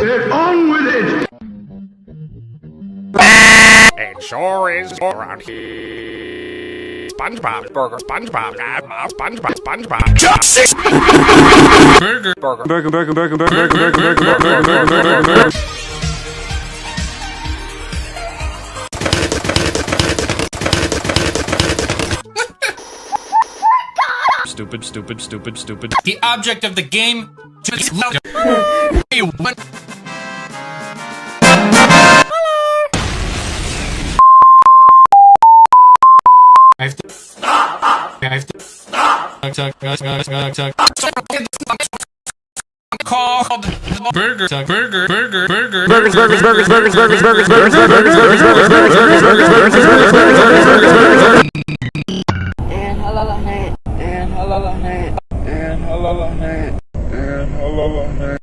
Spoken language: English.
Get on with it! It sure is around here. SpongeBob Burger, SpongeBob, SpongeBob, SpongeBob, SpongeBob. Chopsticks! Burger, burger, Burger, burger, burger, burger, burger, burger, burger, burger, burger, burger. Stupid, stupid, stupid, stupid. The object of the game I have to. stop. I have to. Tuck. Called burger, tuck, burger, burger, burger, Burgers, burgers, burgers, burgers, burgers, burgers, burgers, burgers, burgers, burgers, burgers, burgers, burgers, burgers, burgers, burgers, burgers, burgers. and halal night, and halal night, and halal night, and halal night.